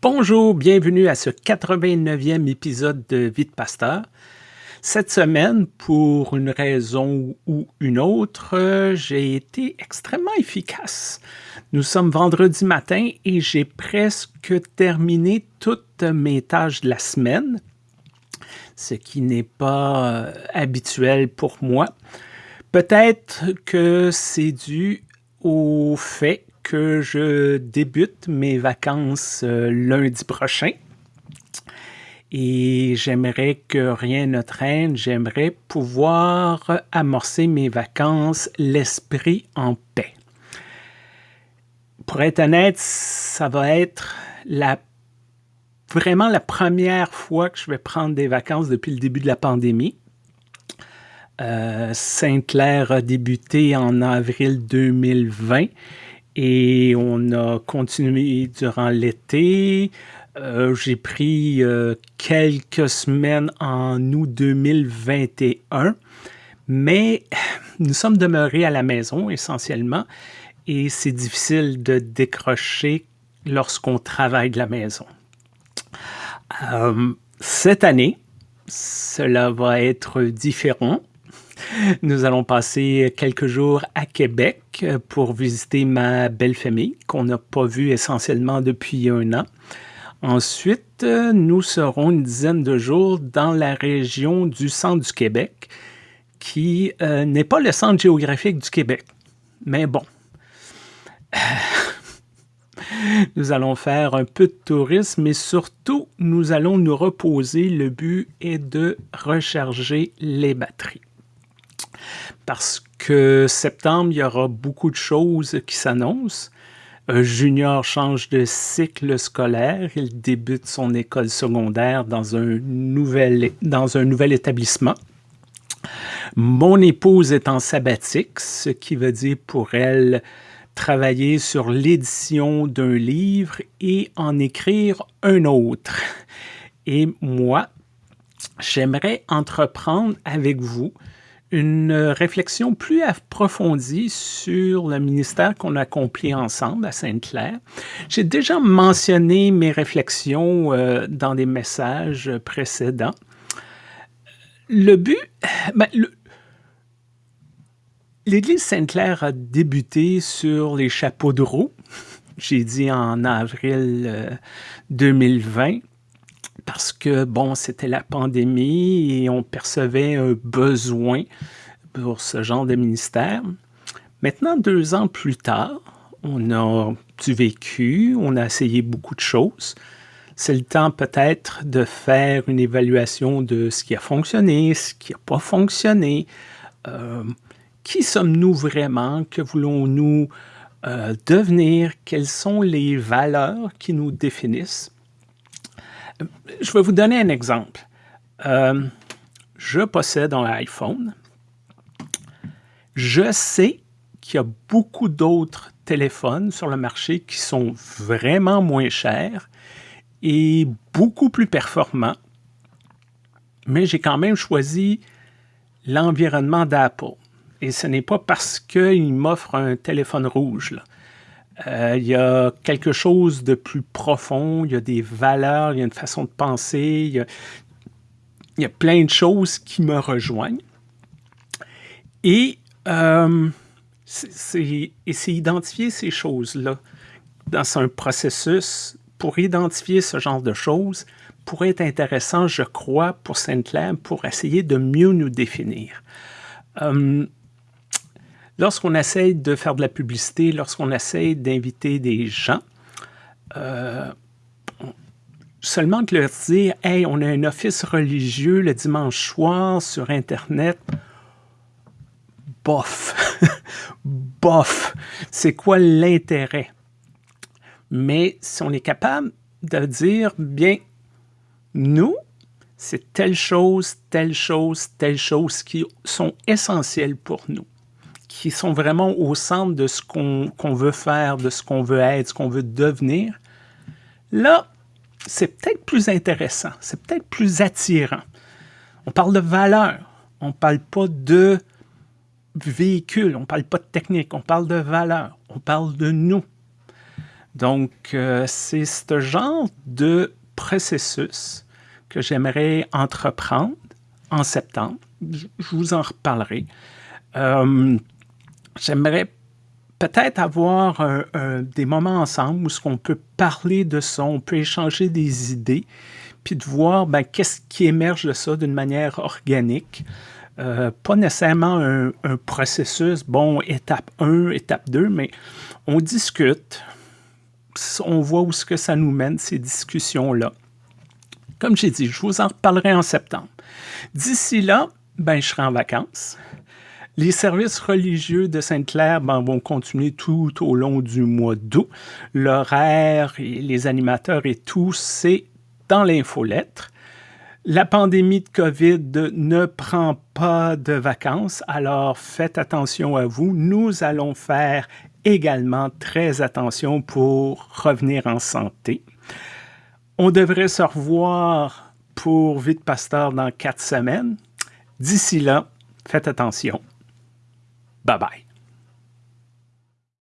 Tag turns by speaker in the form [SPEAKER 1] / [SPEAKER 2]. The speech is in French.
[SPEAKER 1] Bonjour, bienvenue à ce 89e épisode de Vie de Pasteur. Cette semaine, pour une raison ou une autre, j'ai été extrêmement efficace. Nous sommes vendredi matin et j'ai presque terminé toutes mes tâches de la semaine, ce qui n'est pas euh, habituel pour moi. Peut-être que c'est dû au fait que je débute mes vacances euh, lundi prochain. Et j'aimerais que rien ne traîne, j'aimerais pouvoir amorcer mes vacances l'esprit en paix. Pour être honnête, ça va être la, vraiment la première fois que je vais prendre des vacances depuis le début de la pandémie. Euh, Sainte-Claire a débuté en avril 2020 et on a continué durant l'été. Euh, j'ai pris euh, quelques semaines en août 2021, mais nous sommes demeurés à la maison essentiellement et c'est difficile de décrocher lorsqu'on travaille de la maison. Euh, cette année, cela va être différent. Nous allons passer quelques jours à Québec pour visiter ma belle famille qu'on n'a pas vue essentiellement depuis un an. Ensuite, nous serons une dizaine de jours dans la région du centre du Québec, qui euh, n'est pas le centre géographique du Québec. Mais bon, nous allons faire un peu de tourisme, mais surtout, nous allons nous reposer. Le but est de recharger les batteries parce que septembre, il y aura beaucoup de choses qui s'annoncent. Un junior change de cycle scolaire. Il débute son école secondaire dans un nouvel, dans un nouvel établissement. Mon épouse est en sabbatique, ce qui veut dire pour elle travailler sur l'édition d'un livre et en écrire un autre. Et moi, j'aimerais entreprendre avec vous une réflexion plus approfondie sur le ministère qu'on a accompli ensemble à Sainte-Claire. J'ai déjà mentionné mes réflexions euh, dans des messages précédents. Le but, ben, l'Église Sainte-Claire a débuté sur les chapeaux de roue, j'ai dit en avril 2020, euh, parce que, bon, c'était la pandémie et on percevait un besoin pour ce genre de ministère. Maintenant, deux ans plus tard, on a du vécu, on a essayé beaucoup de choses. C'est le temps peut-être de faire une évaluation de ce qui a fonctionné, ce qui n'a pas fonctionné. Euh, qui sommes-nous vraiment? Que voulons-nous euh, devenir? Quelles sont les valeurs qui nous définissent? Je vais vous donner un exemple. Euh, je possède un iPhone. Je sais qu'il y a beaucoup d'autres téléphones sur le marché qui sont vraiment moins chers et beaucoup plus performants, mais j'ai quand même choisi l'environnement d'Apple. Et ce n'est pas parce qu'il m'offre un téléphone rouge. Euh, il y a quelque chose de plus profond, il y a des valeurs, il y a une façon de penser, il y a, plein de choses qui me rejoignent. Et euh, c'est identifier ces choses-là dans un processus pour identifier ce genre de choses pourrait être intéressant, je crois, pour Sainte-Claire, pour essayer de mieux nous définir. Euh, Lorsqu'on essaye de faire de la publicité, lorsqu'on essaye d'inviter des gens, euh, seulement de leur dire « Hey, on a un office religieux le dimanche soir sur Internet », bof, bof, c'est quoi l'intérêt? Mais si on est capable de dire, bien, nous, c'est telle chose, telle chose, telle chose qui sont essentielles pour nous qui sont vraiment au centre de ce qu'on veut faire, de ce qu'on veut être, ce qu'on veut devenir, là, c'est peut-être plus intéressant, c'est peut-être plus attirant. On parle de valeur, on ne parle pas de véhicule, on ne parle pas de technique, on parle de valeur, on parle de nous. Donc, euh, c'est ce genre de processus que j'aimerais entreprendre en septembre. Je vous en reparlerai. Euh, j'aimerais peut-être avoir des moments ensemble où ce qu'on peut parler de ça, on peut échanger des idées, puis de voir ben, qu'est-ce qui émerge de ça d'une manière organique. Euh, pas nécessairement un, processus, bon, étape 1, étape 2, mais on discute, on voit où ce que ça nous mène, ces discussions-là. Comme j'ai dit, je vous en reparlerai en septembre. D'ici là, ben, je serai en vacances. Les services religieux de Sainte-Claire ben, vont continuer tout au long du mois d'août. L'horaire les animateurs et tout, c'est dans l'infolettre. La pandémie de COVID ne prend pas de vacances, alors faites attention à vous. Nous allons faire également très attention pour revenir en santé. On devrait se revoir pour Vite Pasteur dans quatre semaines. D'ici là, faites attention. Bye bye.